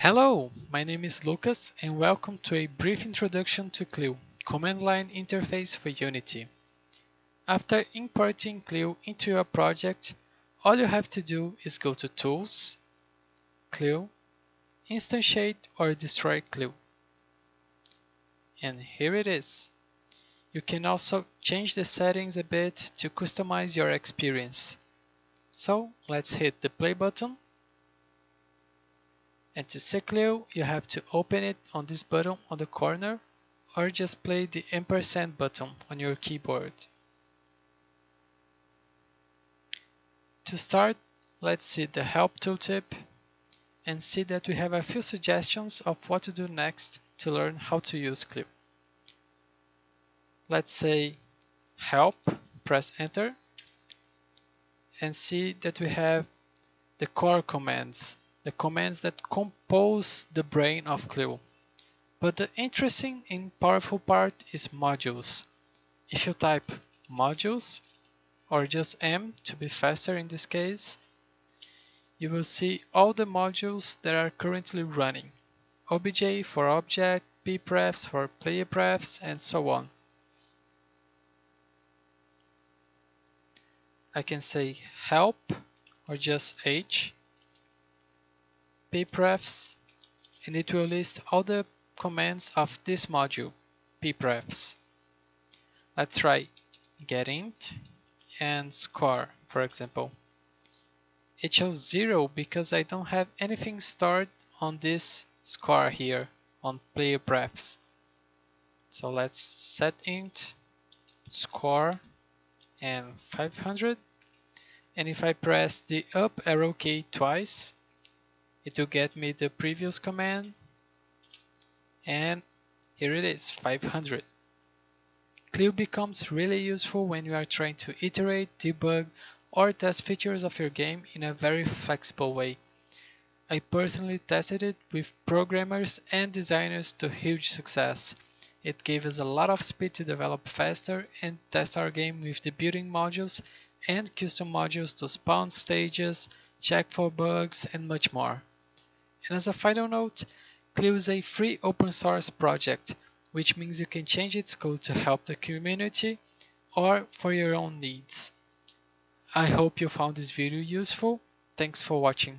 Hello, my name is Lucas and welcome to a brief introduction to Clio, command line interface for Unity. After importing Clio into your project, all you have to do is go to Tools, Clio, Instantiate or Destroy Clio. And here it is. You can also change the settings a bit to customize your experience. So let's hit the play button and to see Clio, you have to open it on this button on the corner or just play the ampersand button on your keyboard. To start, let's see the help tooltip and see that we have a few suggestions of what to do next to learn how to use Clio. Let's say help, press enter and see that we have the core commands the commands that compose the brain of Clio. But the interesting and powerful part is modules. If you type modules, or just M to be faster in this case, you will see all the modules that are currently running. OBJ for object, pprefs for player prefs, and so on. I can say help or just H pprefs and it will list all the commands of this module, pprefs. Let's try getInt and score, for example. It shows zero because I don't have anything stored on this score here on player prefs. So let's set int score and 500 and if I press the up arrow key twice it will get me the previous command and here it is 500 Clio becomes really useful when you are trying to iterate, debug, or test features of your game in a very flexible way. I personally tested it with programmers and designers to huge success. It gave us a lot of speed to develop faster and test our game with the building modules and custom modules to spawn stages, check for bugs, and much more. And as a final note, Clio is a free open source project, which means you can change its code to help the community or for your own needs. I hope you found this video useful. Thanks for watching.